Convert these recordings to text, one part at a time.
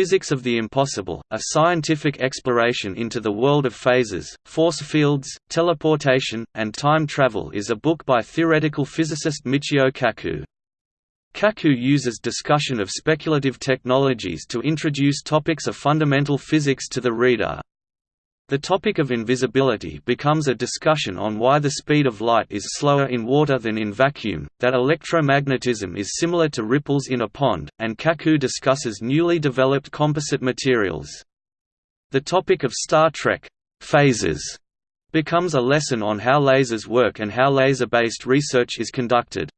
Physics of the Impossible, a scientific exploration into the world of phasers, force fields, teleportation, and time travel is a book by theoretical physicist Michio Kaku. Kaku uses discussion of speculative technologies to introduce topics of fundamental physics to the reader. The topic of invisibility becomes a discussion on why the speed of light is slower in water than in vacuum, that electromagnetism is similar to ripples in a pond, and Kaku discusses newly developed composite materials. The topic of Star Trek phasers becomes a lesson on how lasers work and how laser-based research is conducted.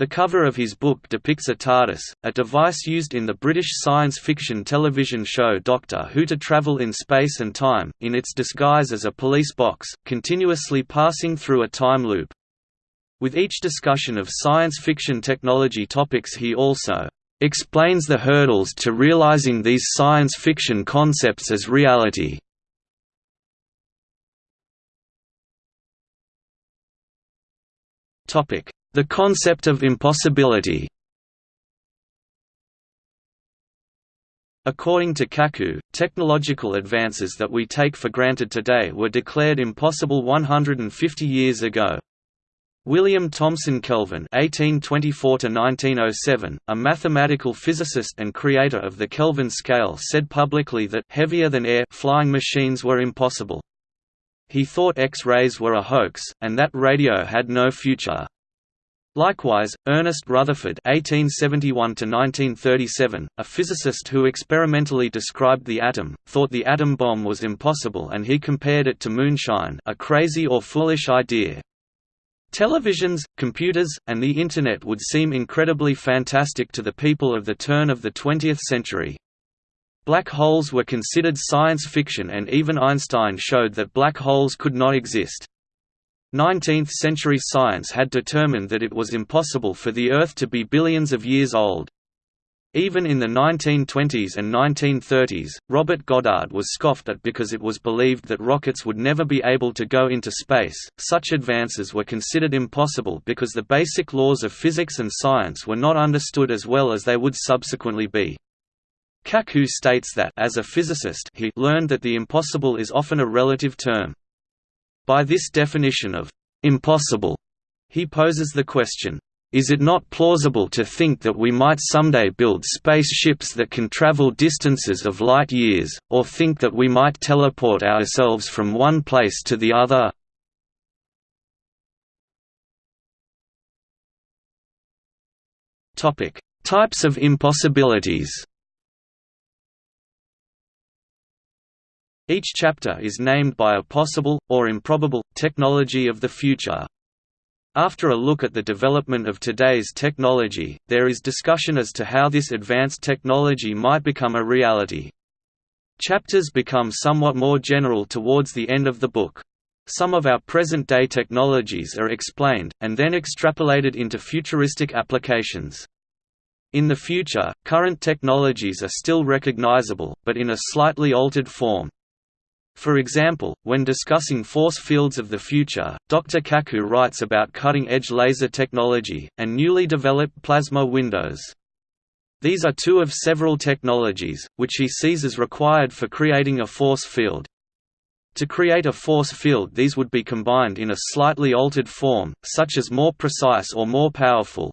The cover of his book depicts a TARDIS, a device used in the British science fiction television show Doctor Who to travel in space and time, in its disguise as a police box, continuously passing through a time loop. With each discussion of science fiction technology topics he also explains the hurdles to realizing these science fiction concepts as reality. Topic: the concept of impossibility According to Kaku, technological advances that we take for granted today were declared impossible 150 years ago. William Thomson Kelvin (1824–1907), a mathematical physicist and creator of the Kelvin scale, said publicly that heavier than air flying machines were impossible. He thought X-rays were a hoax, and that radio had no future. Likewise, Ernest Rutherford (1871–1937), a physicist who experimentally described the atom, thought the atom bomb was impossible, and he compared it to moonshine, a crazy or foolish idea. Televisions, computers, and the Internet would seem incredibly fantastic to the people of the turn of the 20th century. Black holes were considered science fiction and even Einstein showed that black holes could not exist. 19th-century science had determined that it was impossible for the Earth to be billions of years old. Even in the 1920s and 1930s, Robert Goddard was scoffed at because it was believed that rockets would never be able to go into space. Such advances were considered impossible because the basic laws of physics and science were not understood as well as they would subsequently be. Kaku states that as a physicist he learned that the impossible is often a relative term. By this definition of impossible, he poses the question, is it not plausible to think that we might someday build spaceships that can travel distances of light years, or think that we might teleport ourselves from one place to the other? Types of impossibilities Each chapter is named by a possible, or improbable, technology of the future. After a look at the development of today's technology, there is discussion as to how this advanced technology might become a reality. Chapters become somewhat more general towards the end of the book. Some of our present-day technologies are explained, and then extrapolated into futuristic applications. In the future, current technologies are still recognizable, but in a slightly altered form. For example, when discussing force fields of the future, Dr. Kaku writes about cutting-edge laser technology, and newly developed plasma windows. These are two of several technologies, which he sees as required for creating a force field. To create a force field these would be combined in a slightly altered form, such as more precise or more powerful,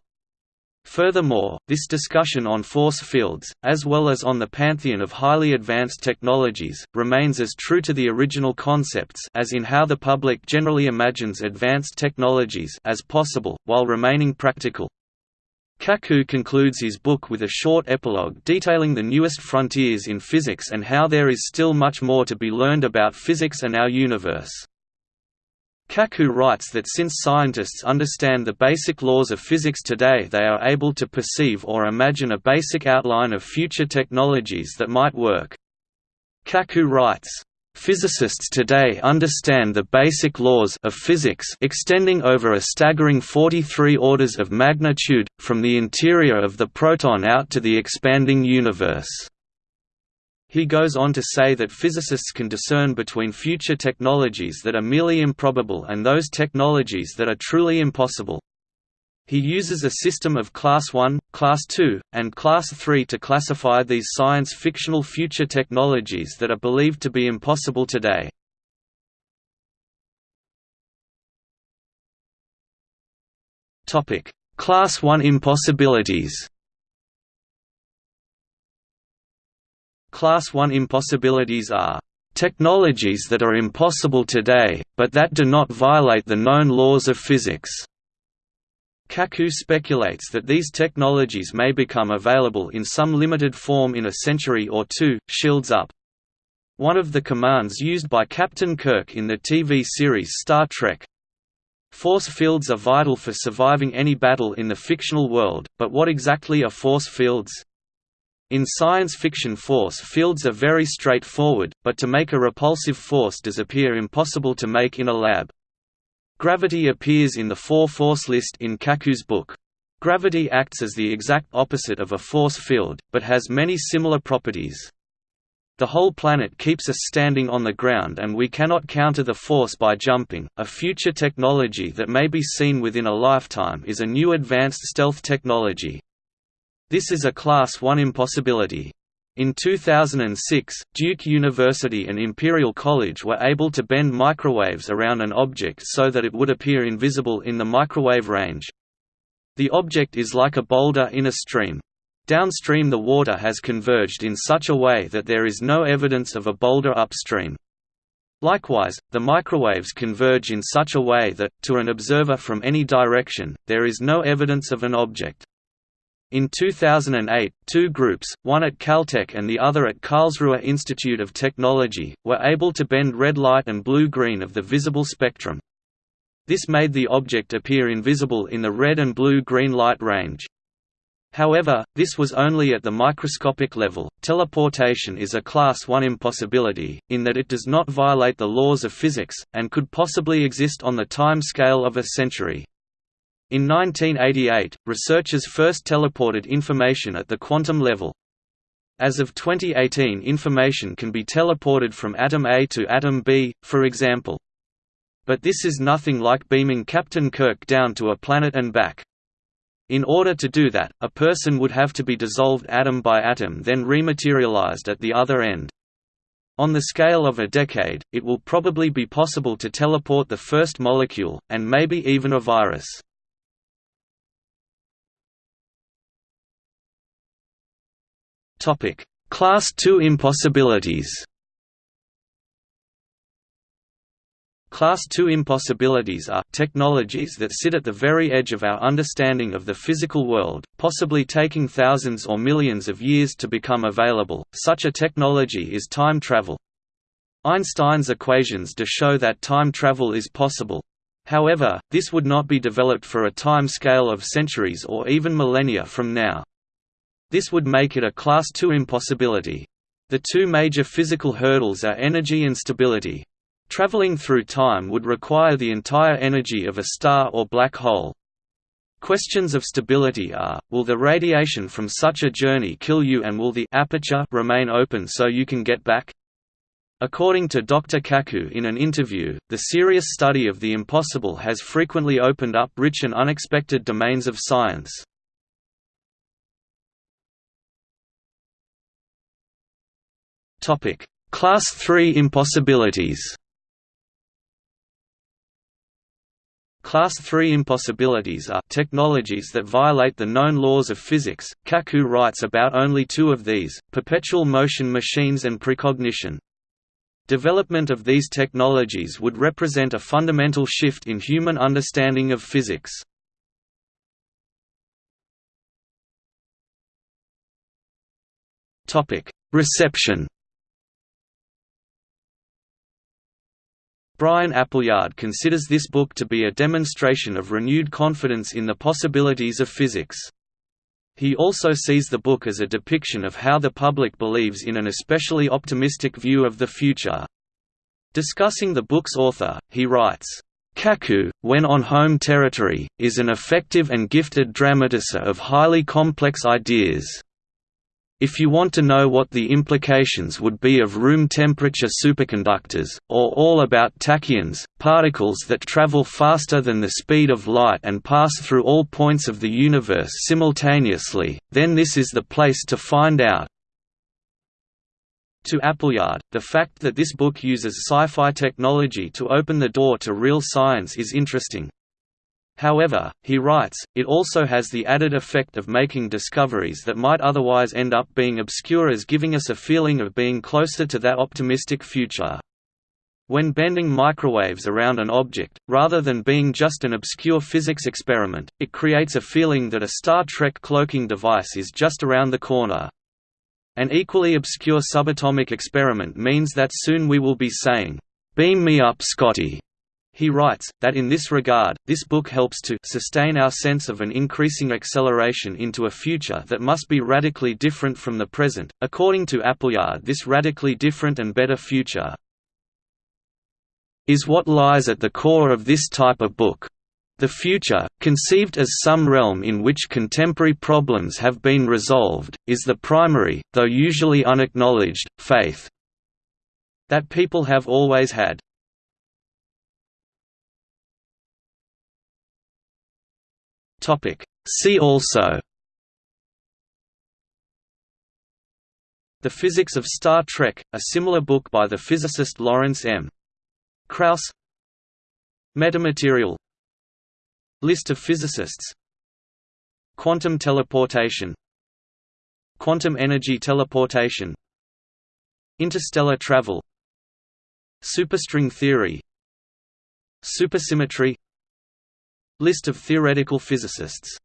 Furthermore, this discussion on force fields, as well as on the pantheon of highly advanced technologies, remains as true to the original concepts as in how the public generally imagines advanced technologies as possible, while remaining practical. Kaku concludes his book with a short epilogue detailing the newest frontiers in physics and how there is still much more to be learned about physics and our universe. Kaku writes that since scientists understand the basic laws of physics today they are able to perceive or imagine a basic outline of future technologies that might work. Kaku writes, Physicists today understand the basic laws of physics extending over a staggering 43 orders of magnitude, from the interior of the proton out to the expanding universe. He goes on to say that physicists can discern between future technologies that are merely improbable and those technologies that are truly impossible. He uses a system of Class 1, Class 2, and Class 3 to classify these science-fictional future technologies that are believed to be impossible today. Class 1 impossibilities Class 1 impossibilities are technologies that are impossible today, but that do not violate the known laws of physics. Kaku speculates that these technologies may become available in some limited form in a century or two. Shields Up one of the commands used by Captain Kirk in the TV series Star Trek. Force fields are vital for surviving any battle in the fictional world, but what exactly are force fields? In science fiction force fields are very straightforward, but to make a repulsive force does appear impossible to make in a lab. Gravity appears in the four-force list in Kaku's book. Gravity acts as the exact opposite of a force field, but has many similar properties. The whole planet keeps us standing on the ground and we cannot counter the force by jumping. A future technology that may be seen within a lifetime is a new advanced stealth technology. This is a Class 1 impossibility. In 2006, Duke University and Imperial College were able to bend microwaves around an object so that it would appear invisible in the microwave range. The object is like a boulder in a stream. Downstream the water has converged in such a way that there is no evidence of a boulder upstream. Likewise, the microwaves converge in such a way that, to an observer from any direction, there is no evidence of an object. In 2008, two groups, one at Caltech and the other at Karlsruhe Institute of Technology, were able to bend red light and blue-green of the visible spectrum. This made the object appear invisible in the red and blue-green light range. However, this was only at the microscopic level. Teleportation is a class 1 impossibility, in that it does not violate the laws of physics, and could possibly exist on the time scale of a century. In 1988, researchers first teleported information at the quantum level. As of 2018 information can be teleported from atom A to atom B, for example. But this is nothing like beaming Captain Kirk down to a planet and back. In order to do that, a person would have to be dissolved atom by atom then rematerialized at the other end. On the scale of a decade, it will probably be possible to teleport the first molecule, and maybe even a virus. Topic: Class II impossibilities. Class II impossibilities are technologies that sit at the very edge of our understanding of the physical world, possibly taking thousands or millions of years to become available. Such a technology is time travel. Einstein's equations do show that time travel is possible. However, this would not be developed for a time scale of centuries or even millennia from now. This would make it a Class II impossibility. The two major physical hurdles are energy and stability. Traveling through time would require the entire energy of a star or black hole. Questions of stability are, will the radiation from such a journey kill you and will the aperture remain open so you can get back? According to Dr. Kaku in an interview, the serious study of the impossible has frequently opened up rich and unexpected domains of science. Topic: Class 3 impossibilities. Class 3 impossibilities are technologies that violate the known laws of physics. Kaku writes about only two of these: perpetual motion machines and precognition. Development of these technologies would represent a fundamental shift in human understanding of physics. Topic: Reception. Brian Appleyard considers this book to be a demonstration of renewed confidence in the possibilities of physics. He also sees the book as a depiction of how the public believes in an especially optimistic view of the future. Discussing the book's author, he writes, Kaku, when on home territory, is an effective and gifted dramatiser of highly complex ideas. If you want to know what the implications would be of room temperature superconductors, or all about tachyons, particles that travel faster than the speed of light and pass through all points of the universe simultaneously, then this is the place to find out. To Appleyard, the fact that this book uses sci-fi technology to open the door to real science is interesting. However, he writes, it also has the added effect of making discoveries that might otherwise end up being obscure as giving us a feeling of being closer to that optimistic future. When bending microwaves around an object, rather than being just an obscure physics experiment, it creates a feeling that a Star Trek cloaking device is just around the corner. An equally obscure subatomic experiment means that soon we will be saying, "'Beam me up Scotty' He writes, that in this regard, this book helps to sustain our sense of an increasing acceleration into a future that must be radically different from the present. According to Appleyard, this radically different and better future is what lies at the core of this type of book. The future, conceived as some realm in which contemporary problems have been resolved, is the primary, though usually unacknowledged, faith that people have always had. Topic. See also The Physics of Star Trek, a similar book by the physicist Lawrence M. Krauss Metamaterial List of physicists Quantum teleportation Quantum energy teleportation Interstellar travel Superstring theory Supersymmetry List of theoretical physicists